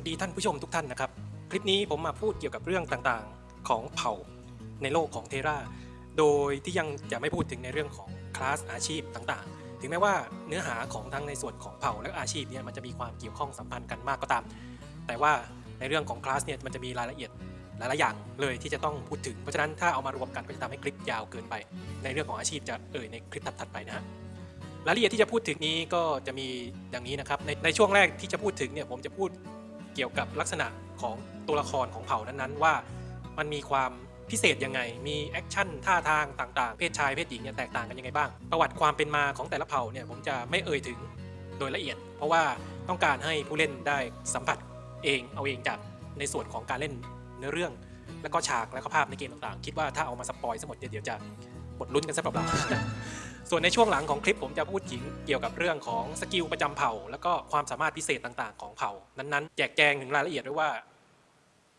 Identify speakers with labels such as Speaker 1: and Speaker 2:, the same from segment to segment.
Speaker 1: วัสดีท่านผู้ชมทุกท่านนะครับ คลิปนี้ผมมาพูดเกี่ยวกับเรื่องต่างๆของเผ่าในโลกของเทราโดยที่ยังจะไม่พูดถึงในเรื่องของคลาสอาชีพต่างๆ ถึงแม้ว่าเนื้อหาของทั้งในส่วนของเผ่าและอาชีพเนี่ยมันจะมีความเกี่ยวข้องสัมพันธ์กันมากก็ตาม แต่ว่าในเรื่องของคลาสเนี่ยมันจะมีรายละเอียดหลายๆอย่างเลยที่จะต้องพูดถึง เพราะฉะนั้นถ้าเอามารวมกันก็จะทำให้คลิปยาวเกินไป ในเรื่องของอาชีพจะเอ่ยในคลิปถัดๆไปนะฮะรายละเอียดที่จะพูดถึงนี้ก็จะมีดังนี้นะครับในในช่วงแรกที่จะพูดถึงเนี่ยผมจะพูด เกี่ยวกับลักษณะของตัวละครของเผ่านั้นๆ ว่ามันมีความพิเศษยังไง มี action ท่าทางต่างๆ เพศชายเพศหญิงเนี่ยแตกต่างกันยังไงบ้าง ประวัติความเป็นมาของแต่ละเผ่าเนี่ยผมจะไม่เอ่ยถึงโดยละเอียด เพราะว่าต้องการให้ผู้เล่นได้สัมผัสเองเอาเองจากในส่วนของการเล่นเนื้อเรื่อง แล้วก็ฉากและก็ภาพในเกมต่างๆ คิดว่าถ้าเอามา spoil ซะหมดเดี๋ยวจะ หมดลุ้นกันซะเปล่าส่วนในช่วงหลังของคลิปผมจะพูดถึงเกี่ยวกับเรื่องของ skill ประจำเผ่า แล้วก็ความสามารถพิเศษต่างๆ ของเผ่า นั้นๆ แจกแจงถึงรายละเอียดด้วยว่า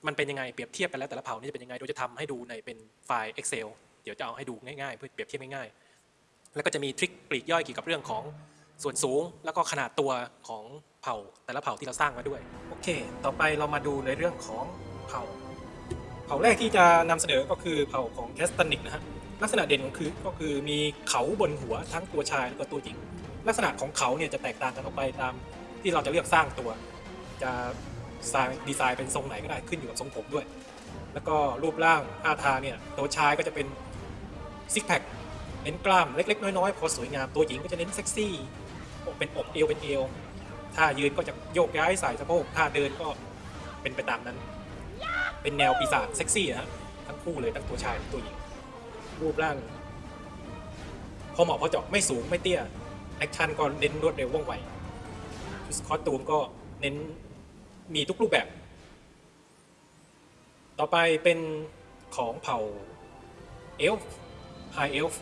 Speaker 1: มันเป็นยังไงเปรียบเทียบกันแล้วแต่ละเผ่านี่จะเป็นยังไงโดยจะทำให้ดูในเป็นไฟล์ Excel เดี๋ยวจะเอาให้ดูง่ายๆเพื่อเปรียบเทียบง่ายๆแล้วก็จะมี trick ปลีกย่อยเกี่ยวกับเรื่องของส่วนสูง แล้วก็ขนาดตัวของเผ่าแต่ละเผ่าที่เราสร้างมาด้วยโอเค ต่อไปเรามาดูในเรื่องของเผ่า เผ่าแรกที่จะนำเสนอก็คือเผ่าของ Castanic นะฮะ ลักษณะเด่นของคือก็คือมีเขาบนหัวทั้งตัวชายแล้วก็ตัวหญิง ลักษณะของเขาเนี่ยจะแตกต่างกันออกไปตามที่เราจะเลือกสร้างตัว จะสร้างดีไซน์เป็นทรงไหนก็ได้ขึ้นอยู่กับทรงผมด้วย แล้วก็รูปร่างท่าทางเนี่ยตัวชายก็จะเป็นซิกแพคเน้นกล้ามเล็ก ๆ น้อยๆพอสวยงามตัวหญิงก็จะเน้นเซ็กซี่เป็นอกเอวเป็นเอวท่ายืนก็จะโยกย้ายใส่สะโพกท่าเดินก็เป็นไปตามนั้น เป็นแนวปีศาจเซ็กซี่นะฮะทั้งคู่เลยทั้งตัวชายและตัวหญิง รูปร่าง พอเหมาะพอเจาะไม่สูงไม่เตี้ย action ก็เน้นรวดเร็วว่องไวชุด costume ก็เน้นมีทุกรูปแบบ ต่อไปเป็นของเผ่าเอลฟ์ High Elf High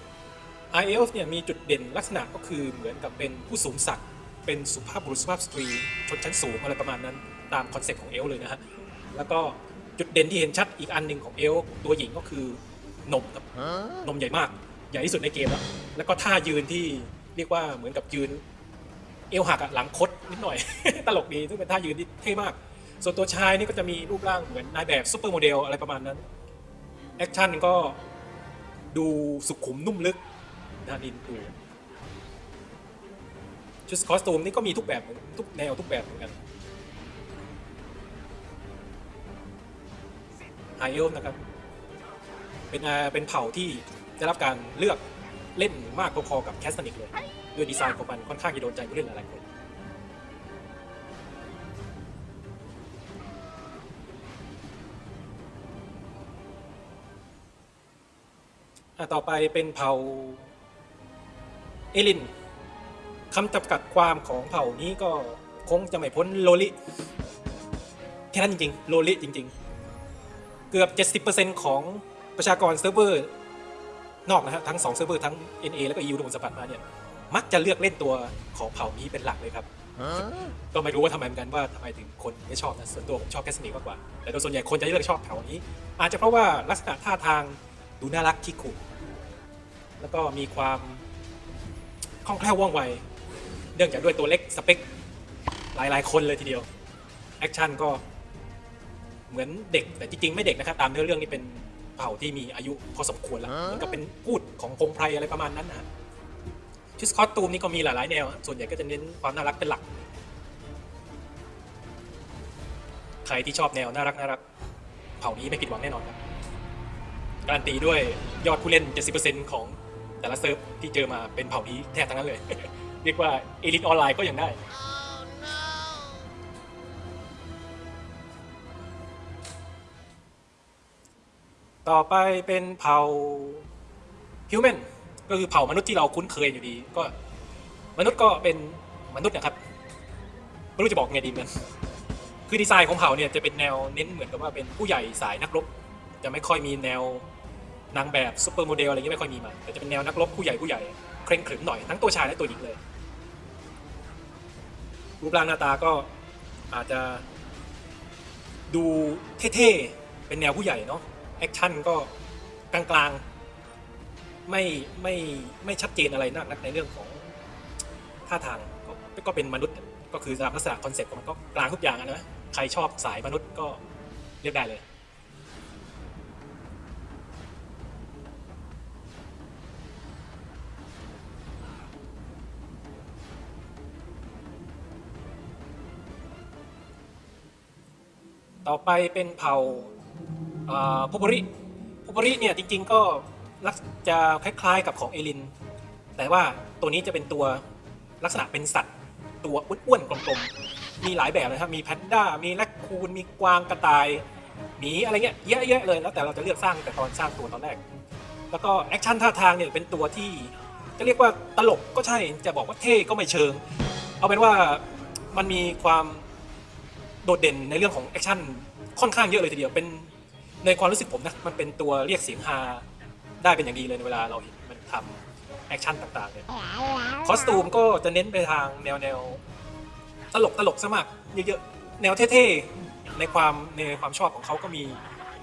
Speaker 1: Elf เนี่ยมีจุดเด่นลักษณะก็คือเหมือนกับเป็นผู้สูงศักดิ์เป็นสุภาพบุรุษสุภาพสตรีชนชั้นสูงอะไรประมาณนั้น ตามคอนเซ็ปต์ของเอลฟ์เลยนะฮะ แล้วก็จุดเด่นที่เห็นชัดอีกอันหนึ่งของเอลฟ์ตัวหญิงก็คือ นมครับนมใหญ่มาก ใหญ่ที่สุดในเกมแล้วแล้วก็ท่ายืนที่เรียกว่าเหมือนกับยืน เอวหักอะหลังคดนิดหน่อย ตลกดีซึ่งเป็นท่ายืนที่เท่มาก ส่วนตัวชายนี่ก็จะมีรูปร่างเหมือนนายแบบซูเปอร์โมเดลอะไรประมาณนั้น action ก็ดูสุขุมนุ่มลึกนะดินดูชุดคอสตูมนี่ก็มีทุกแบบทุกแนวทุกแบบเหมือนกันไฮเอลนะครับ เป็นเป็นเผ่าที่ได้รับการเลือกเล่นมากพอๆกับแคสตันิกเลยด้วยดีไซน์ของมันค่อนข้างจะโดนใจผู้เล่นหลายๆคนต่อไปเป็นเผ่า Elin คำจำกัดความของเผ่านี้ก็คงจะไม่พ้นโลลิแค่นั้นจริงๆ โลลิจริง ๆ เกือบ 70%ของ ประชากรเซิร์ฟเวอร์นอกนะฮะทั้ง2เซิร์ฟเวอร์ทั้ง NA แล้วก็ EU ที่ผมสัมผัสมาเนี่ยมักจะเลือกเล่นตัวของเผ่านี้เป็นหลักเลยครับก็ไม่รู้ว่าทำไมเหมือนกันว่าทำไมถึงคนไม่ชอบนะส่วนตัวผมชอบ Castanic มากกว่าแต่โดยส่วนใหญ่คนจะเลือกชอบเผ่านี้ อาจจะเพราะว่าลักษณะท่าทางดูน่ารักขี้ขู่แล้วก็มีความคล่องแคล่วว่องไวเนื่องจากด้วยตัวเล็กสเปคหลายๆ คนเลยทีเดียว action ก็เหมือนเด็กแต่จริงๆ ไม่เด็กนะครับตามเนื้อเรื่องนี่เป็น เผ่าที่มีอายุพอสมควรแล้วเหมือนกับเป็นภูตของพงไพรอะไรประมาณนั้นนะฮะชุด costume นี่ก็มีหลายๆแนว ส่วนใหญ่ก็จะเน้นความน่ารักเป็นหลัก ใครที่ชอบแนวน่ารักน่ารักเผ่านี้ไม่ผิดหวังแน่นอนครับ การันตีด้วยยอดผู้เล่น 70%ของแต่ละเซิร์ฟที่เจอมาเป็นเผ่านี้แทบทั้งนั้นเลย เรียกว่า Elin ออนไลน์ก็ยังได้ ต่อไปเป็นเผ่า human ก็คือเผ่ามนุษย์ที่เราคุ้นเคยอยู่ดี ก็มนุษย์ก็เป็นมนุษย์นะครับไม่รู้จะบอกไงดีเหมือนคือดีไซน์ของเผ่าเนี่ยจะเป็นแนวเน้นเหมือนกับว่าเป็นผู้ใหญ่สายนักรบ จะไม่ค่อยมีแนวนางแบบซูเปอร์โมเดลอะไรเงี้ยไม่ค่อยมีมาแต่จะเป็นแนวนักรบผู้ใหญ่ผู้ใหญ่เคร่งขรึมหน่อยทั้งตัวชายและตัวหญิงเลย รูปร่างหน้าตาก็อาจจะดูเท่ๆเป็นแนวผู้ใหญ่เนาะ action ก็กลางๆไม่ไม่ไม่ชัดเจนอะไรนักนักในเรื่องของท่าทางก็ก็เป็นมนุษย์ก็คือตามลักษณะคอนเซ็ปต์ของมันก็กลางทุกอย่างอะนะใครชอบสายมนุษย์ก็เลือกได้เลยต่อไปเป็นเผ่า Popori Popori เนี่ยจริงๆก็ลักษณะจะคล้ายๆกับของ Elin แต่ว่าตัวนี้จะเป็นตัวลักษณะเป็นสัตว์ ตัวอ้วนๆกลมๆ มีหลายแบบนะครับ มีแพนด้า มีแรคคูน มีกวางกระต่าย หมีอะไรเงี้ยเยอะแยะเลย แล้วแต่เราจะเลือกสร้างแต่ตอนสร้างตัวตอนแรก แล้วก็ action ท่าทางเนี่ยเป็นตัวที่จะเรียกว่าตลกก็ใช่ จะบอกว่าเท่ก็ไม่เชิง เอาเป็นว่ามันมีความโดดเด่นในเรื่องของ action ค่อนข้างเยอะเลยทีเดียว เป็น ในความรู้สึกผมนะมันเป็นตัวเรียกเสียงฮาได้เป็นอย่างดีเลยในเวลาเราเห็นมันทำ action ต่างๆเนี่ย costume ก็จะเน้นไปทางแนวแนวตลกตลกสมัครเยอะๆแนวเท่ๆในความในความชอบของเขาก็มี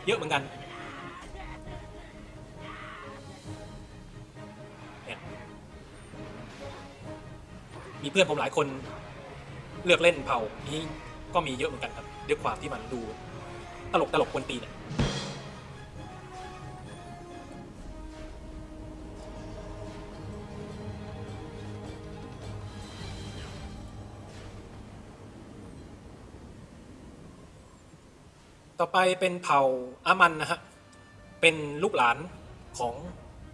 Speaker 1: เยอะเหมือนกันเนี่ยมีเพื่อนผมหลายคนเลือกเล่นเผ่านี้ก็มีเยอะเหมือนกันครับด้วยความที่มันดู ตลกตลกกวนตีเนอะต่อไปเป็นเผ่าอามันนะฮะ เป็นลูกหลานของ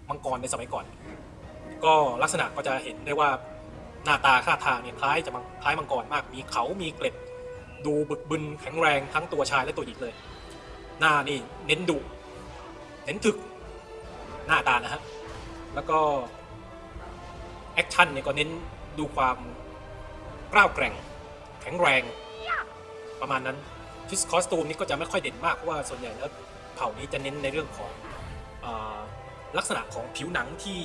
Speaker 1: มังกรในสมัยก่อน ก็ลักษณะก็จะเห็นได้ว่าหน้าตาท่าทางเนี่ยคล้ายจะคล้ายมังกรมาก มีเขา มีเกล็ด ดูบึกบึนแข็งแรงทั้งตัวชายและตัวหญิงเลย หน้านี่เน้นดุเน้นถึกหน้าตานะฮะแล้วก็ action เนี่ยก็เน้นดูความกร้าวแกร่ง แข็งแรงประมาณนั้นชุด costume นี่ก็จะไม่ค่อยเด่นมากเพราะว่าส่วนใหญ่แล้วเผ่านี้จะเน้นในเรื่องของอลักษณะของผิวหนังที่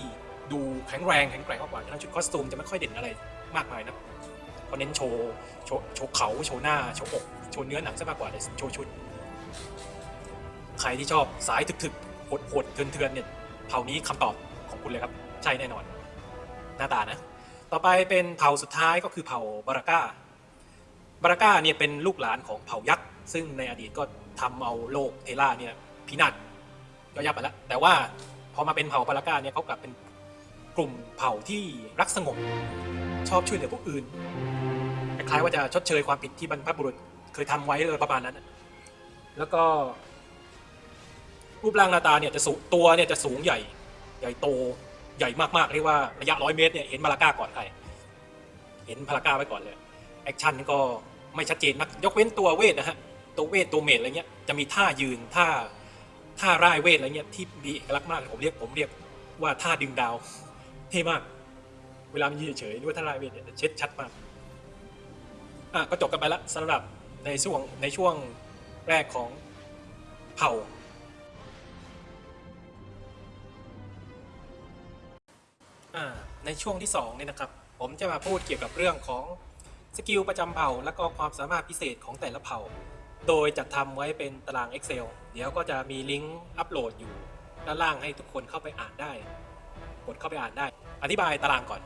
Speaker 1: ดูแข็งแรงแข็งแกร่งมากกว่าฉะนั้นชุดคอสตูมจะไม่ค่อยเด่นอะไรมากมายนะ เขาเน้นโชว์โชว์โชว์เขาโชว์หน้าโชว์อกโชว์เนื้อหนังซะมากกว่าเลยโชว์ชุด ใครที่ชอบสายถึกๆโหดๆเถื่อนๆเนี่ยเผ่านี้คำตอบของคุณเลยครับ ใช่แน่นอน หน้าตานะ ต่อไปเป็นเผ่าสุดท้ายก็คือเผ่าบาราก้าบาราก้าเนี่ยเป็นลูกหลานของเผ่ายักษ์ซึ่งในอดีตก็ทำเอาโลกเทล่าเนี่ยพินาศก็ยับไปแล้วแต่ว่าพอมาเป็นเผ่าบาราก้าเนี่ยเขากลับเป็นกลุ่มเผ่าที่รักสงบ ชอบช่วยเหลือผู้อื่นคล้ายว่าจะชดเชยความผิดที่บรรพบุรุษเคยทำไว้เลยประมาณนั้น แล้วก็รูปร่างหน้าตาเนี่ยจะสูงตัวเนี่ยจะสูงใหญ่ ใหญ่โตใหญ่มากๆเรียกว่าระยะร้อยเมตรเนี่ยเห็นบาราก้าก่อนใครเห็น Baraka ไว้ก่อนเลย action ก็ไม่ชัดเจนมากยกเว้นตัวเวทนะฮะตัวเวทตัว mage อะไรเงี้ยจะมีท่ายืนท่าท่าร่ายเวทอะไรเงี้ยที่มีเอกลักษณ์มากผมเรียกผมเรียกว่าท่าดึงดาวเท่มาก เวลามันยืนเฉยๆด้วยท่าร่ายเวทเนี่ยจะเช็ดชัดมากอะก็จบกันไปละสำหรับในช่วงในช่วงแรกของเผ่าอ่า ในช่วงที่2เนี่ยนะครับ ผมจะมาพูดเกี่ยวกับเรื่องของสกิลประจำเผ่า และก็ความสามารถพิเศษของแต่ละเผ่า โดยจัดทำไว้เป็นตาราง Excel เดี๋ยวก็จะมีลิงก์อัปโหลดอยู่ด้านล่างให้ทุกคนเข้าไปอ่านได้ กดเข้าไปอ่านได้ อธิบายตารางก่อน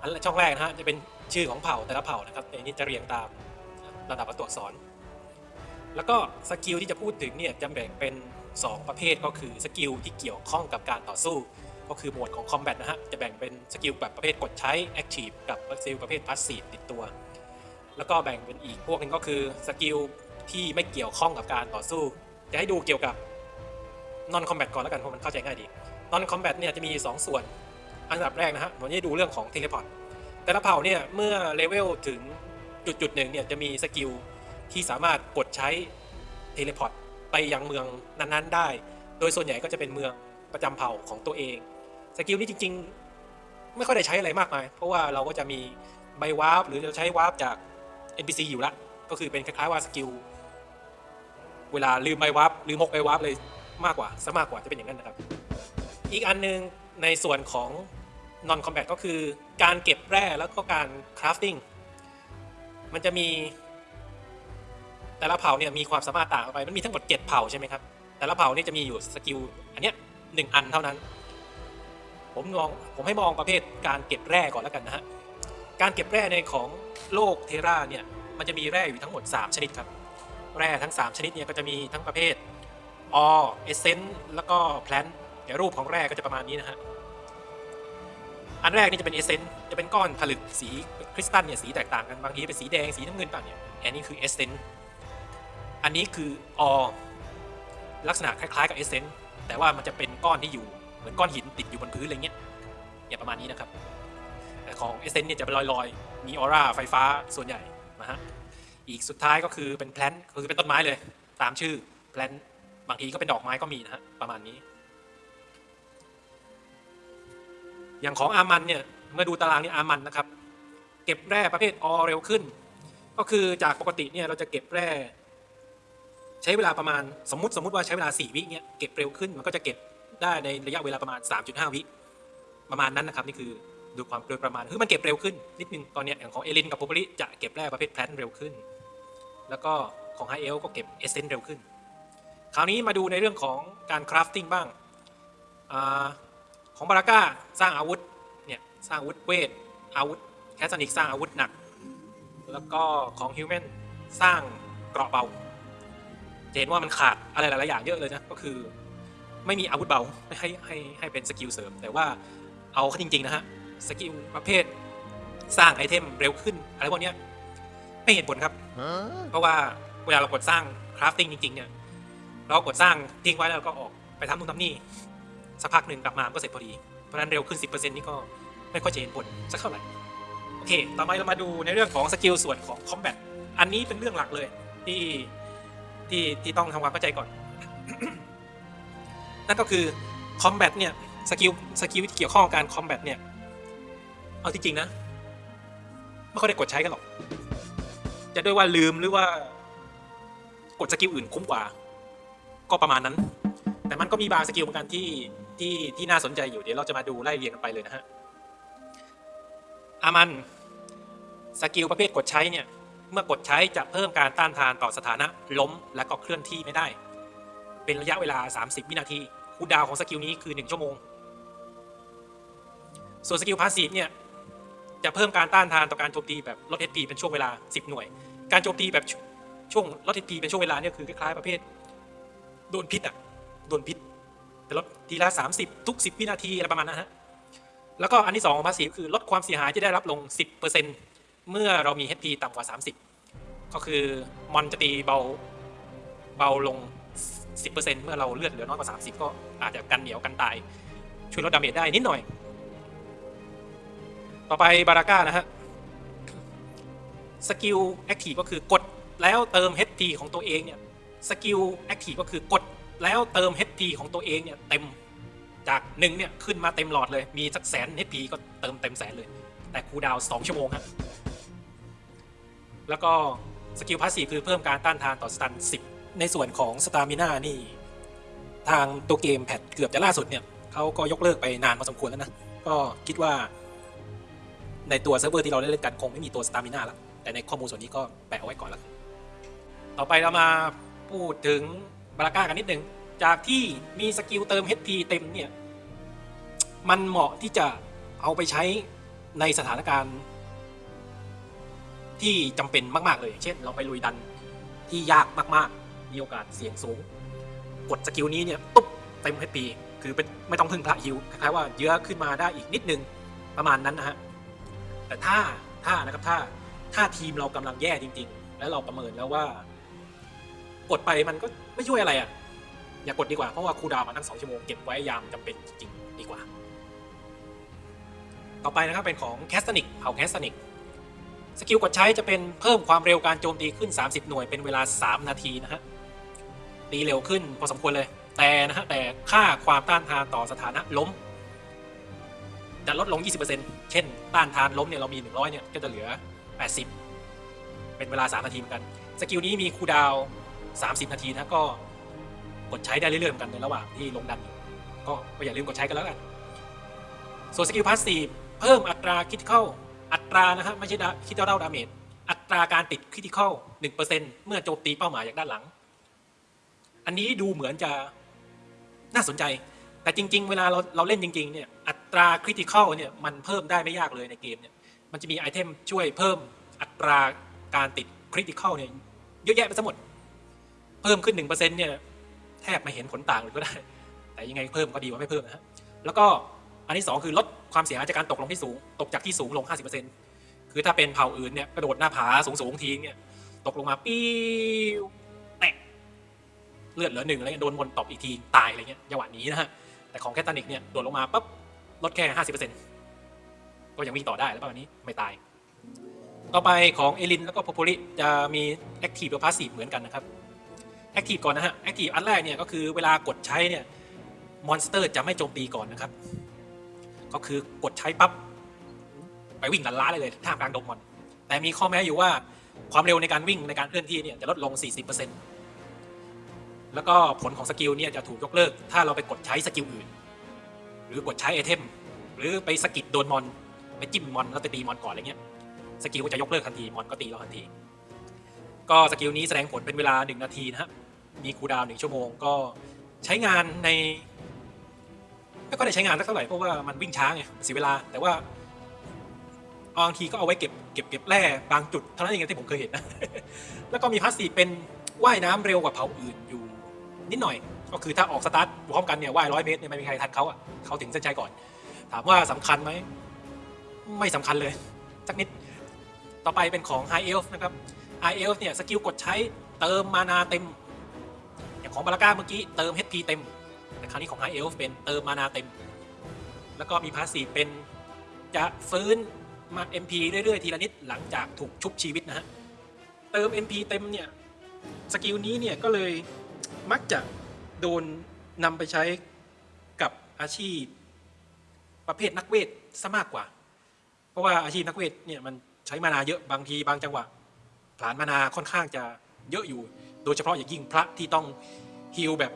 Speaker 1: อันช่องแรกนะฮะจะเป็นชื่อของเผ่าแต่ละเผ่านะครับในนี้จะเรียงตามระดับตัวอักษร แล้วก็สกิลที่จะพูดถึงเนี่ยจะแบ่งเป็น 2 ประเภทก็คือสกิลที่เกี่ยวข้องกับการต่อสู้ ก็คือหมวดของ Combat นะฮะจะแบ่งเป็นสกิลแบบประเภทกดใช้ Active กับสกิลประเภท Passive ติดตัว แล้วก็แบ่งเป็นอีกพวกหนึงก็คือสกิลที่ไม่เกี่ยวข้องกับการต่อสู้ จะให้ดูเกี่ยวกับ Non Combat ก่อนแล้วกันเพราะมันเข้าใจง่ายดี Non Combat เนี่ยจะมี 2 ส่วน อันดับแรกนะฮะผมจะดูเรื่องของ Teleport แต่ละเผ่าเนี่ยเมื่อเลเวลถึงจุดจุดหนึ่งเนี่ยจะมีสกิลที่สามารถกดใช้ Teleport ไปยังเมืองนั้นๆได้ โดยส่วนใหญ่ก็จะเป็นเมืองประจำเผ่าของตัวเอง สกิลนี้จริง ๆ ไม่ค่อยได้ใช้อะไรมากมาย เพราะว่าเราก็จะมีใบวาร์ปหรือจะใช้วาร์ปจาก NPC อยู่ละก็คือเป็นคล้ายๆว่าสกิลเวลาลืมใบวาร์ปลืมพกใบวาร์ปเลยมากกว่าซะมากกว่าจะเป็นอย่างนั้นนะครับ อีกอันหนึงในส่วนของ non combat ก็คือการเก็บแร่แล้วก็การ crafting มันจะมีแต่ละเผ่าเนี่ยมีความสามารถต่างกันไป มันมีทั้งหมด 7 เผ่าใช่ไหมครับ แต่ละเผ่านี่จะมีอยู่สกิลอันเนี้ยหนึ่งอันเท่านั้น ผมมองผมให้มองประเภทการเก็บแร่ก่อนแล้วกันนะฮะ การเก็บแร่ในของโลก Tera เนี่ยมันจะมีแร่อยู่ทั้งหมด 3 ชนิดครับ แร่ทั้ง 3 ชนิดเนี่ยก็จะมีทั้งประเภท ore essence แล้วก็ plant เดี๋ยวรูปของแร่ก็จะประมาณนี้นะฮะ อันแรกนี่จะเป็น essence จะเป็นก้อนผลึกสีคริสตัลเนี่ยสีแตกต่างกันบางทีเป็นสีแดงสีน้ำเงินต่างเนี่ยอันนี้คือ essence อันนี้คือ ore ลักษณะคล้ายๆกับ essence แต่ว่ามันจะเป็นก้อนที่อยู่เหมือนก้อนหินติดอยู่บนพื้นอะไรเงี้ยเนี่ยประมาณนี้นะครับแต่ของ essence เนี่ยจะเป็นลอยๆ มีออร่าไฟฟ้าส่วนใหญ่นะฮะอีกสุดท้ายก็คือเป็น plant คือเป็นต้นไม้เลย ตามชื่อ plant บางทีก็เป็นดอกไม้ก็มีนะฮะประมาณนี้ อย่างของอามันเนี่ยเมื่อดูตารางนี่อามันนะครับ เก็บแร่ประเภทออเร็วขึ้น ก็คือจากปกติเนี่ยเราจะเก็บแร่ ใช้เวลาประมาณสมมติสมมติว่าใช้เวลา 4 วิเนี่ยเก็บเร็วขึ้นมันก็จะเก็บได้ในระยะเวลาประมาณ 3.5 วิประมาณนั้นนะครับนี่คือดูความโดยประมาณคือมันเก็บเร็วขึ้นนิดนึงตอนเนี้ยอย่างของเอลินกับโพปริจะเก็บแร่ประเภทแพลนเร็วขึ้น แล้วก็ของไฮเอลก็เก็บเอเซนเร็วขึ้น คราวนี้มาดูในเรื่องของการ crafting บ้างอา ของ Baraka สร้างอาวุธเนี่ยสร้างอาวุธเวทอาวุธ Castanic สร้างอาวุธหนัก แล้วก็ของ Human สร้างเกราะเบาจะเห็นว่ามันขาดอะไรหลายๆอย่างเยอะเลยนะก็คือ ไม่มีอาวุธเบาให้ให้ให้เป็นสกิลเสริม แต่ว่าเอาเข้าจริง ๆ นะฮะสกิลประเภทสร้างไอเทมเร็วขึ้น อะไรพวกเนี้ยไม่เห็นผลครับ เพราะว่าเวลาเรากดสร้าง crafting จริง ๆ เนี่ย เรากดสร้างทิ้งไว้แล้วก็ออกไปทำนู่นทำนี่ สักพักหนึ่งกลับมาก็เสร็จพอดี เพราะนั้นเร็วขึ้น 10%นี่ก็ไม่ค่อยจะเห็นผลสักเท่าไหร่ โอเค ต่อไปเรามาดูในเรื่องของสกิลส่วนของ combat อันนี้เป็นเรื่องหลักเลยที่ที่ที่ต้องทำความเข้าใจก่อน นั่นก็คือ combat เนี่ยสกิลสกิลที่เกี่ยวข้องกับการ combat เนี่ย เอาที่จริงนะ ไม่ค่อยได้กดใช้กันหรอก จะด้วยว่าลืมหรือว่ากดสกิลอื่นคุ้มกว่า ก็ประมาณนั้น แต่มันก็มีบางสกิลเหมือนกันที่ ที่ที่น่าสนใจอยู่เดี๋ยวเราจะมาดูไล่เรียงกันไปเลยนะฮะ Aman สกิลประเภทกดใช้เนี่ยเมื่อกดใช้จะเพิ่มการต้านทานต่อสถานะล้มและก็เคลื่อนที่ไม่ได้ เป็นระยะเวลา 30 วินาทีcooldown ของสกิลนี้คือ 1 ชั่วโมง ส่วนสกิล passive เนี่ยจะเพิ่มการต้านทานต่อการโจมตีแบบลด HP เป็นช่วงเวลา 10 หน่วย การโจมตีแบบชช่วงลด HP เป็นช่วงเวลาเนี่ยคือคล้ายๆประเภทโดนพิษอะโดนพิษ แต่ลดทีละ 30 ทุก 10 วินาทีอะไรประมาณนั้นฮะแล้วก็อันที่2ของ passive คือลดความเสียหายที่ได้รับลง 10%เมื่อเรามี HP ต่ำกว่า 30 ก็คือมอนจะตีเบาเบาลง 10%เมื่อเราเลือดเหลือน้อยกว่า 30 ก็อาจจะกันเหนียวกันตาย ช่วยลด damage ได้นิดหน่อย ต่อไป Baraka นะฮะสกิล active ก็คือกดแล้วเติม HP ของตัวเองเนี่ยสกิล active ก็คือกด แล้วเติม HP ของตัวเองเนี่ยเต็มจากหนึ่งเนี่ยขึ้นมาเต็มหลอดเลยมีสักแสน HP ก็เติมเต็มแสนเลย แต่ cooldown 2ชั่วโมงฮะแล้วก็สกิล passive คือเพิ่มการต้านทานต่อ stun 10 ในส่วนของ stamina นี่ ทางตัวเกม patch เกือบจะล่าสุดเนี่ยเขาก็ยกเลิกไปนานพอสมควรแล้วนะ ก็คิดว่า ในตัวเซิร์ฟเวอร์ที่เราเล่นกันคงไม่มีตัว stamina ละแต่ในข้อมูลส่วนนี้ก็แปะเอาไว้ก่อนแล้วต่อไปเรามาพูดถึง Baraka กันนิดนึง จากที่มีสกิลเติม HP เต็มเนี่ย มันเหมาะที่จะเอาไปใช้ในสถานการณ์ ที่จำเป็นมาก ๆ เลย เช่น เราไปลุยดันที่ยากมาก ๆ มีโอกาสเสี่ยงสูง กดสกิลนี้เนี่ย ตุ๊บเต็ม HP คือเป็นไม่ต้องพึ่งพระ heal คล้ายๆว่ายื้อขึ้นมาได้อีกนิดนึงประมาณนั้นนะฮะแต่ถ้าถ้านะครับถ้าถ้าทีมเรากำลังแย่จริง ๆ แล้วเราประเมินแล้วว่า กดไปมันก็ไม่ช่วยอะไรอะ อย่ากดดีกว่า เพราะว่า cooldown มันตั้งสองชั่วโมงเก็บไว้ยามจำเป็นจริงๆดีกว่า ต่อไปนะครับเป็นของ Castanic เผ่า Castanic สกิลกดใช้จะเป็นเพิ่มความเร็วการโจมตีขึ้น 30 หน่วยเป็นเวลา 3 นาทีนะฮะตีเร็วขึ้นพอสมควรเลย แต่นะฮะแต่ค่าความต้านทานต่อสถานะล้มจะลดลง 20%เช่น ต้านทานล้มเนี่ยเรามี 100 เนี่ย ก็จะเหลือ 80 เป็นเวลา 3 นาทีเหมือนกัน สกิลนี้มี cooldown 30 นาทีนะก็กดใช้ได้เรื่อยๆเหมือนกันในระหว่างที่ลงดันอยู่ก็ก็อย่าลืมกดใช้กันแล้วกันส่วน skill passive เพิ่มอัตรา critical อัตรานะฮะไม่ใช่ critical damage อัตราการติด critical 1%เมื่อโจมตีเป้าหมายจากด้านหลัง อันนี้ดูเหมือนจะน่าสนใจ แต่จริง ๆ เวลาเราเราเล่นจริง ๆ เนี่ย อัตรา critical เนี่ยมันเพิ่มได้ไม่ยากเลยในเกมเนี่ย มันจะมี item ช่วยเพิ่มอัตราการติด critical เนี่ยเยอะแยะไปหมด เพิ่มขึ้น1%เปอร์เซ็นต์เนี่ยแทบไม่เห็นผลต่างเลยก็ได้ แต่ยังไงเพิ่มก็ดีกว่าไม่เพิ่มนะฮะแล้วก็อันที่สองคือลดความเสียหายจากการตกลงที่สูง ตกจากที่สูงลง 50%คือถ้าเป็นเผ่าอื่นเนี่ยกระโดดหน้าผาสูงๆทีเนี่ยตกลงมาปิ้วแตกเลือดเหลือหนึ่งอะไรเงี้ยโดนมนตบอีกทีตายอะไรเงี้ยจังหวะนี้นะฮะแต่ของแคทานิกเนี่ยโดดลงมาปั๊บลดแค่ 50%ก็ยังวิ่งต่อได้แล้วประมาณนี้ไม่ตาย ต่อไปของเอลินแล้วก็โพโพริจะมี active กับ passive เหมือนกันนะครับ active ก่อนนะฮะ active อันแรกเนี่ยก็คือเวลากดใช้เนี่ย monster จะไม่โจมตีก่อนนะครับ ก็คือกดใช้ปั๊บไปวิ่งลันล้าเลยเลยท่ามกลางดงมอน แต่มีข้อแม้อยู่ว่าความเร็วในการวิ่งในการเคลื่อนที่เนี่ยจะลดลง 40%แล้วก็ผลของ skill เนี่ยจะถูกยกเลิก ถ้าเราไปกดใช้ skill อื่น หรือกดใช้ item หรือไปสะกิดโดนมอน ไปจิ้มมอนแล้วไปตีมอนก่อนอะไรเงี้ย skill ก็จะยกเลิกทันทีมอนก็ตีเราทันที ก็ skill นี้แสดงผลเป็นเวลา 1 นาทีนะฮะมี cooldown หนึ่งชั่วโมงก็ใช้งานในไม่ก็ได้ใช้งานสักเท่าไหร่เพราะว่ามันวิ่งช้าไงเสียเวลา แต่ว่าบางทีก็เอาไว้เก็บเก็บเก็บแร่บางจุดเท่านั้นเองที่ผมเคยเห็นนะแล้วก็มี passive เป็นว่ายน้ำเร็วกว่าเผ่าอื่นอยู่นิดหน่อย ก็คือถ้าออกสตาร์ทพร้อมกันเนี่ยว่ายร้อยเมตรเนี่ยไม่มีใครทันเขาอะเขาถึงเส้นชัยก่อน ถามว่าสำคัญไหมไม่สำคัญเลย สักนิดต่อไปเป็นของ High Elf นะครับ High Elf เนี่ย skill กดใช้เติม mana เต็ม อย่างของบาราก้าเมื่อกี้เติม HP เต็ม แต่คราวนี้ของ High Elf เป็นเติม mana เต็ม แล้วก็มี passive เป็นจะฟื้นมา MP เรื่อยๆ ทีละนิดหลังจากถูกชุบชีวิตนะฮะ เติม MP เต็มเนี่ย skill นี้เนี่ยก็เลยมักจะโดนนำไปใช้กับอาชีพประเภทนักเวทซะมากกว่า เพราะว่าอาชีพนักเวทเนี่ยมันใช้ mana เยอะบางทีบางจังหวะ ผลาญ mana ค่อนข้างจะเยอะอยู่ โดยเฉพาะอย่างยิ่งพระที่ต้อง heal แบบ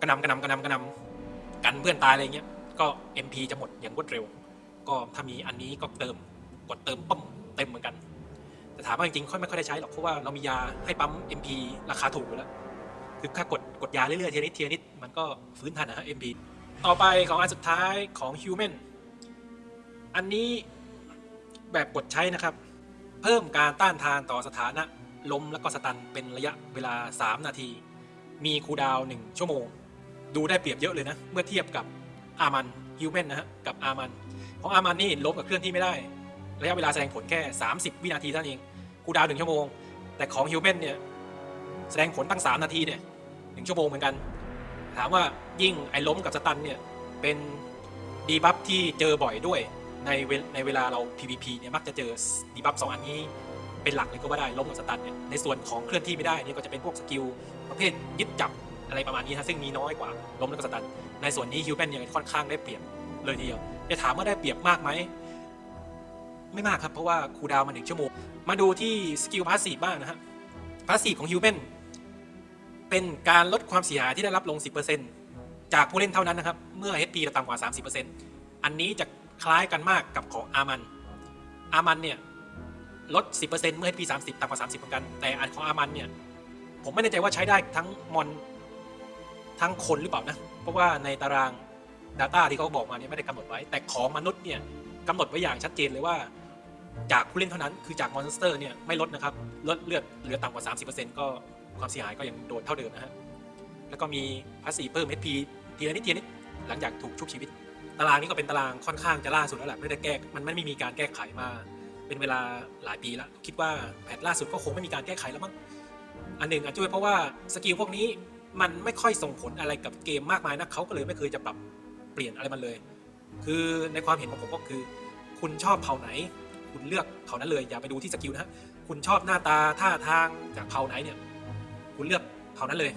Speaker 1: กระหน่ำกระหน่ำกระหน่ำกระหน่ำกันเพื่อนตายอะไรเงี้ยก็ MP จะหมดอย่างรวดเร็ว ก็ถ้ามีอันนี้ก็เติมกดเติมปั๊มเต็มเหมือนกัน แต่ถามว่าจริงๆค่อยไม่ค่อยได้ใช้หรอกเพราะว่าเรามียาให้ปั๊ม MP ราคาถูกอยู่แล้วคือถ้ากดกดยาเรื่อยๆเทีละนิดเทีละนิดมันก็ฟื้นทันนะฮะ MP ต่อไปของอันสุดท้ายของ Human อันนี้แบบกดใช้นะครับ เพิ่มการต้านทานต่อสถานะล้มแล้วก็สตันเป็นระยะเวลา 3 นาที มีคูดาวน์1ชั่วโมง ดูได้เปรียบเยอะเลยนะ เมื่อเทียบกับอามัน Human นะฮะกับอามันของอามันนี่ล้มกับเคลื่อนที่ไม่ได้ ระยะเวลาแสดงผลแค่ 30 วินาทีเท่านั้นเอง cooldown 1ชั่วโมง แต่ของ Human เนี่ยแสดงผลตั้ง 3 นาทีเนี่ยหนึ่งชั่วโมงเหมือนกัน ถามว่ายิ่งไอ้ล้มกับ stun เนี่ยเป็น debuff ที่เจอบ่อยด้วย ในเวลในเวลาเรา PVP เนี่ยมักจะเจอ debuff สองอันนี้เป็นหลักเลยก็ว่าได้ล้มกับ stun เนี่ยในส่วนของเคลื่อนที่ไม่ได้เนี่ยก็จะเป็นพวก skillประเภทยึดจับอะไรประมาณนี้นะซึ่งมีน้อยกว่าล้มแล้วก็ stun ในส่วนนี้ Human ยังค่อนข้างได้เปรียบเลยทีเดียวจะถามว่าได้เปรียบมากไหมไม่มากครับเพราะว่า cooldown มาหนึ่งชั่วโมง มาดูที่ skill passive บ้างนะฮะ passive ของ Human เป็นการลดความเสียหายที่ได้รับลง 10%จากผู้เล่นเท่านั้นนะครับ เมื่อ HP ต่ำกว่า 30%อันนี้จะ คล้ายกันมากกับของอามัน อามันเนี่ยลด 10%เมื่อ HP 30 ต่ำกว่า 30 เหมือนกัน แต่อันของอามันเนี่ย ผมไม่แน่ใจว่าใช้ได้ทั้งมอนทั้งคนหรือเปล่านะ เพราะว่าในตาราง Data ที่เขาบอกมาเนี่ยไม่ได้กำหนดไว้ แต่ของมนุษย์เนี่ยกำหนดไว้อย่างชัดเจนเลยว่า จากผู้เล่นเท่านั้น คือจาก monster เนี่ยไม่ลดนะครับ ลดเลือดเหลือต่ำกว่า 30%ก็ความเสียหายก็ยังโดนเท่าเดิมนะฮะ แล้วก็มี passive เพิ่ม HP ทีละนิดทีละนิดหลังจากถูกชุบชีวิต ตารางนี้ก็เป็นตารางค่อนข้างจะล่าสุดแล้วแหละไม่ได้แก้มันไม่มีการแก้ไขมา เป็นเวลาหลายปีแล้ว คิดว่า patch ล่าสุดก็คงไม่มีการแก้ไขแล้วมั้งอันหนึ่งอาจจะด้วยเพราะว่า skill พวกนี้มันไม่ค่อยส่งผลอะไรกับเกมมากมายนะเขาก็เลยไม่เคยจะปรับเปลี่ยนอะไรมันเลย คือในความเห็นของผมก็คือ คุณชอบเผ่าไหน คุณเลือกเผ่านั้นเลยอย่าไปดูที่ skill นะฮะคุณชอบหน้าตาท่าทางจากเผ่าไหนเนี่ย คุณเลือกเผ่านั้นเลย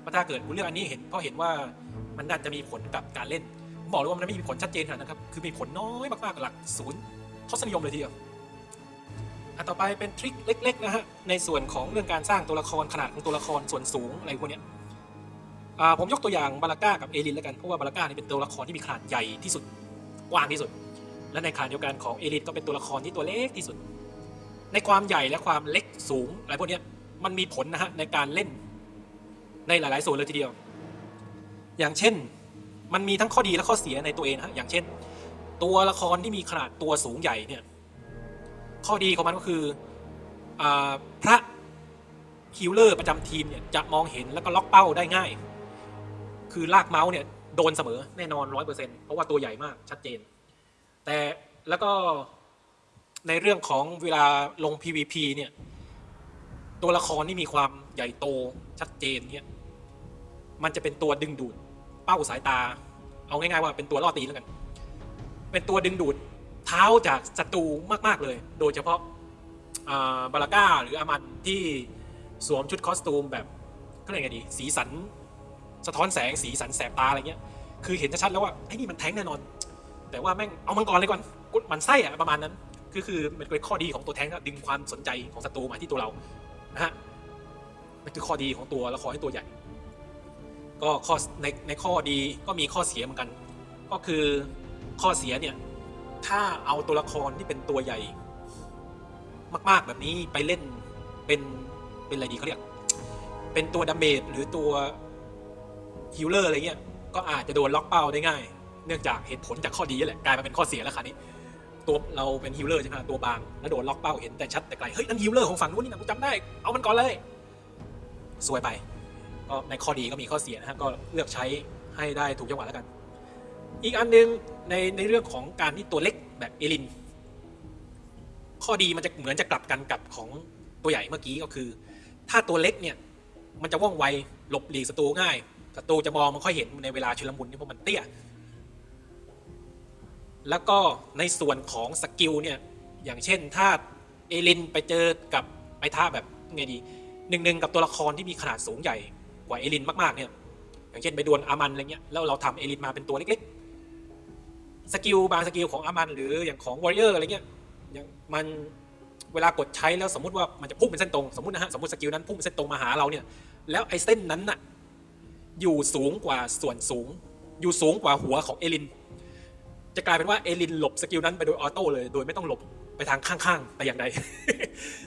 Speaker 1: เพราะถ้าเกิดคุณเลือกอันนี้เห็นเพราะเห็นว่ามันน่าจะมีผลกับการเล่น บอกเลยว่ามันไม่มีผลชัดเจนขนาดนั้นครับ คือมีผลน้อยมากๆหลักศูนย์ทศนิยมเลยทีเดียวอันต่อไปเป็นทริคเล็กๆนะฮะในส่วนของเรื่องการสร้างตัวละครขนาดของตัวละครส่วนสูงอะไรพวกเนี้ยอ่าผมยกตัวอย่างบาลาก้ากับเอลินแล้วกันเพราะว่าบาลาก้านี่เป็นตัวละครที่มีขนาดใหญ่ที่สุดกว้างที่สุด และในขณะเดียวกันของเอลินก็เป็นตัวละครที่ตัวเล็กที่สุด ในความใหญ่และความเล็กสูงอะไรพวกเนี้ยมันมีผลนะฮะในการเล่นในหลาย ๆ ส่วนเลยทีเดียว อย่างเช่น มันมีทั้งข้อดีและข้อเสียในตัวเองฮะอย่างเช่น ตัวละครที่มีขนาดตัวสูงใหญ่เนี่ยข้อดีของมันก็คืออพระฮิลเลอร์ประจำทีมเนี่ยจะมองเห็นแล้วก็ล็อกเป้าได้ง่าย คือลากเมาส์เนี่ยโดนเสมอแน่นอนร้อยเปอร์เซ็นต์เพราะว่าตัวใหญ่มากชัดเจน แต่แล้วก็ในเรื่องของเวลาลง PVP เนี่ยตัวละครที่มีความใหญ่โตชัดเจนเนี่ยมันจะเป็นตัวดึงดูด เป้าสายตา เอาง่ายๆว่าเป็นตัวล่อตีแล้วกัน เป็นตัวดึงดูดเท้าจากศัตรูมากๆเลย โดยเฉพาะาบาลาก้าหรืออามันที่สวมชุดคอสตูมแบบก็เรียกไงดี สีสัน สะท้อนแสงสีสันแสบตาอะไรเงี้ย คือเห็นชัดๆแล้วว่าไอ้นี่มันแท้งแน่นอน แต่ว่าแม่งเอามังกรเลยก่อนกดมันไส้อะประมาณนั้นคือคือมันเป็นข้อดีของตัวแท้งก็ดึงความสนใจของศัตรูมาที่ตัวเรานะฮะมันคือข้อดีของตัวละครให้ตัวใหญ่ ก็ข้อในในข้อดีก็มีข้อเสียเหมือนกัน ก็คือข้อเสียเนี่ยถ้าเอาตัวละครที่เป็นตัวใหญ่ มาก ๆแบบนี้ไปเล่นเป็นเป็นอะไรดีเขาเรียก เป็นตัว damage หรือตัว healer อะไรเงี้ยก็อาจจะโดนล็อกเป้าได้ง่าย เนื่องจากเหตุผลจากข้อดีนั่นแหละกลายมาเป็นข้อเสียแล้วคราวนี้ตัวเราเป็น healer ใช่ไหมตัวบางแล้วโดนล็อกเป้าเห็นแต่ชัดแต่ไกลเฮ้ยนั่น healer ของฝั่งนู้นนี่นะกูจำได้เอามันก่อนเลยซวยไป ก็ในข้อดีก็มีข้อเสียนะฮะก็เลือกใช้ให้ได้ถูกจังหวะแล้วกัน อีกอันหนึ่งในในเรื่องของการที่ตัวเล็กแบบเอลิน ข้อดีมันจะเหมือนจะกลับกันกับของตัวใหญ่เมื่อกี้ก็คือ ถ้าตัวเล็กเนี่ยมันจะว่องไวหลบหลีกศัตรูง่ายศัตรูจะมองไม่ค่อยเห็นในเวลาชุลมุนเนี่ยเพราะมันเตี้ย แล้วก็ในส่วนของ skill เนี่ยอย่างเช่นถ้าเอลินไปเจอกับไปท้าแบบไงดีหนึ่งหนึ่งกับตัวละครที่มีขนาดสูงใหญ่ กว่าเอลินมากๆเนี่ย อย่างเช่นไปดวลอามันอะไรเงี้ยแล้วเราทำเอลินมาเป็นตัวเล็กๆ skill บาง skill ของอามัน หรืออย่างของ Warrior อะไรเงี้ยอย่างมันเวลากดใช้แล้วสมมติว่ามันจะพุ่งเป็นเส้นตรงสมมตินะฮะสมมติ skill นั้นพุ่งเป็นเส้นตรงมาหาเราเนี่ย แล้วไอ้เส้นนั้นน่ะอยู่สูงกว่าส่วนสูง อยู่สูงกว่าหัวของเอลิน จะกลายเป็นว่าเอลินหลบ skill นั้นไปโดย auto เลยโดยไม่ต้องหลบไปทางข้างๆแต่อย่างใด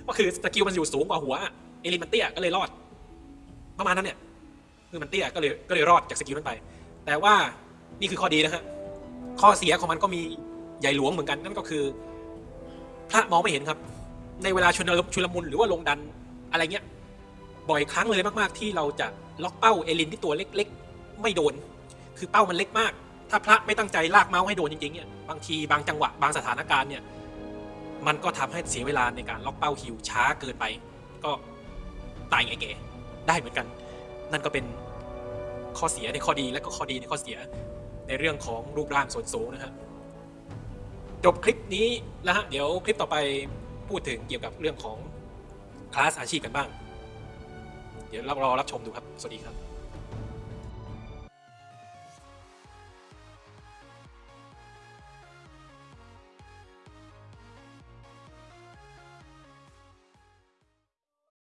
Speaker 1: ก็คือ skill มันอยู่สูงกว่าหัวเอลินมันเตี้ยก็เลยรอด ประมาณนั้นเนี่ย คือมันเตี้ยก็เลยก็เลยรอดจาก skill นั้นไป แต่ว่านี่คือข้อดีนะฮะข้อเสียของมันก็มีใหญ่หลวงเหมือนกันนั่นก็คือ พระมองไม่เห็นครับ ในเวลาชุนชุลมุนหรือว่าลงดันอะไรเงี้ยบ่อยครั้งเลยมากๆ ที่เราจะล็อกเป้าเอลินที่ตัวเล็กๆ ไม่โดน คือเป้ามันเล็กมาก ถ้าพระไม่ตั้งใจลากเมาส์ให้โดนจริงๆเนี่ยบางทีบางจังหวะบางสถานการณ์เนี่ยมันก็ทำให้เสียเวลาในการล็อกเป้าฮิวช้าเกินไป ก็ตายไงแกได้เหมือนกัน นั่นก็เป็นข้อเสียในข้อดีและก็ข้อดีในข้อเสียในเรื่องของรูปร่างส่วนสูงนะครับจบคลิปนี้แล้วฮะเดี๋ยวคลิปต่อไปพูดถึงเกี่ยวกับเรื่องของคลาสอาชีพกันบ้าง เดี๋ยวเรารอรับชมดูครับ สวัสดีครับ